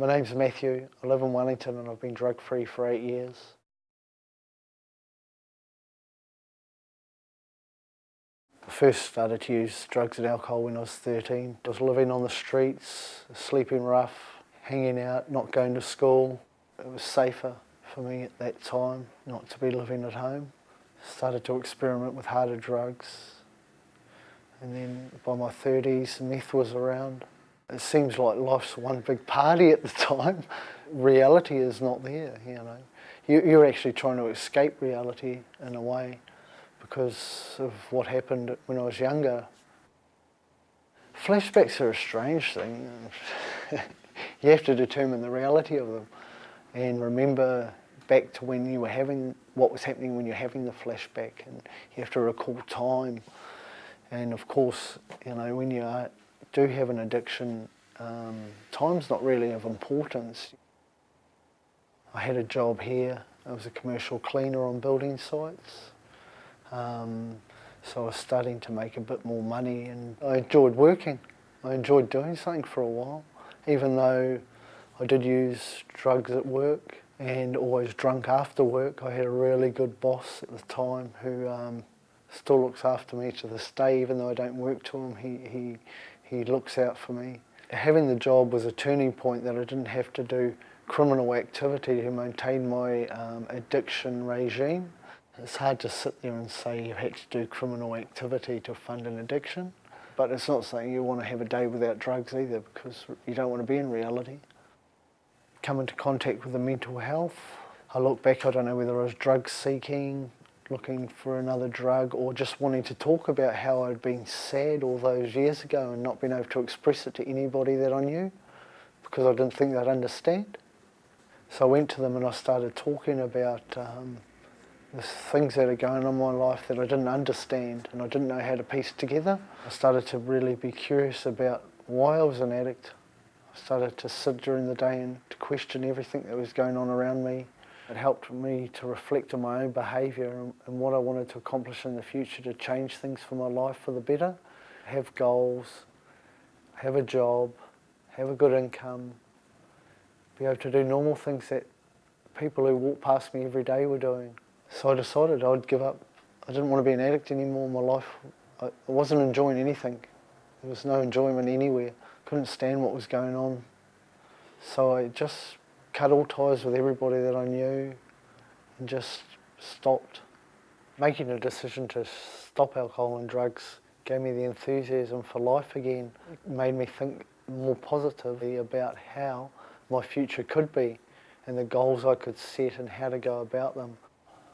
My name's Matthew. I live in Wellington and I've been drug free for eight years. I first started to use drugs and alcohol when I was 13. I was living on the streets, sleeping rough, hanging out, not going to school. It was safer for me at that time not to be living at home. Started to experiment with harder drugs. And then by my 30s, meth was around. It seems like life's one big party at the time. reality is not there, you know. You're actually trying to escape reality in a way because of what happened when I was younger. Flashbacks are a strange thing. you have to determine the reality of them and remember back to when you were having, what was happening when you're having the flashback and you have to recall time. And of course, you know, when you are, do have an addiction, um, time's not really of importance. I had a job here, I was a commercial cleaner on building sites. Um, so I was starting to make a bit more money and I enjoyed working. I enjoyed doing something for a while, even though I did use drugs at work and always drunk after work. I had a really good boss at the time who um, still looks after me to this day, even though I don't work to him, he, he, he looks out for me. Having the job was a turning point that I didn't have to do criminal activity to maintain my um, addiction regime. It's hard to sit there and say you had to do criminal activity to fund an addiction, but it's not saying you want to have a day without drugs either because you don't want to be in reality come into contact with the mental health. I look back, I don't know whether I was drug seeking, looking for another drug, or just wanting to talk about how I'd been sad all those years ago and not been able to express it to anybody that I knew because I didn't think they'd understand. So I went to them and I started talking about um, the things that are going on in my life that I didn't understand and I didn't know how to piece together. I started to really be curious about why I was an addict, I started to sit during the day and to question everything that was going on around me. It helped me to reflect on my own behaviour and, and what I wanted to accomplish in the future to change things for my life for the better. Have goals, have a job, have a good income, be able to do normal things that people who walk past me every day were doing. So I decided I'd give up. I didn't want to be an addict anymore my life. I wasn't enjoying anything. There was no enjoyment anywhere couldn't stand what was going on. So I just cut all ties with everybody that I knew and just stopped. Making a decision to stop alcohol and drugs gave me the enthusiasm for life again. It made me think more positively about how my future could be and the goals I could set and how to go about them.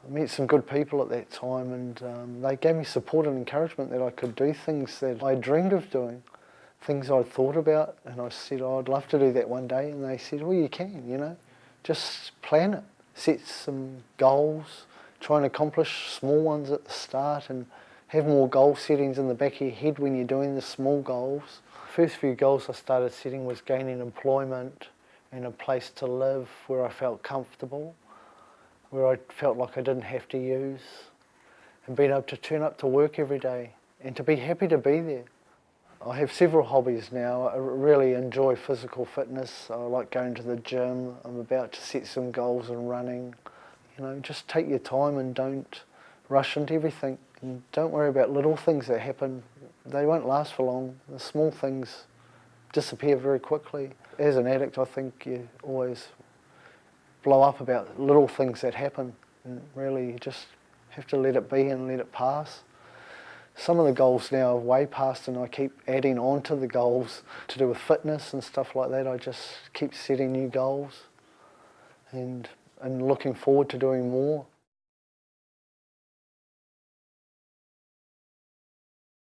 I met some good people at that time and um, they gave me support and encouragement that I could do things that I dreamed of doing things I'd thought about and I said, oh, I'd love to do that one day and they said, well you can, you know, just plan it, set some goals, try and accomplish small ones at the start and have more goal settings in the back of your head when you're doing the small goals. First few goals I started setting was gaining employment and a place to live where I felt comfortable, where I felt like I didn't have to use and being able to turn up to work every day and to be happy to be there. I have several hobbies now. I really enjoy physical fitness. I like going to the gym. I'm about to set some goals in running. You know, just take your time and don't rush into everything. And don't worry about little things that happen. They won't last for long. The small things disappear very quickly. As an addict, I think you always blow up about little things that happen. And really, you just have to let it be and let it pass. Some of the goals now are way past and I keep adding on to the goals to do with fitness and stuff like that. I just keep setting new goals and, and looking forward to doing more.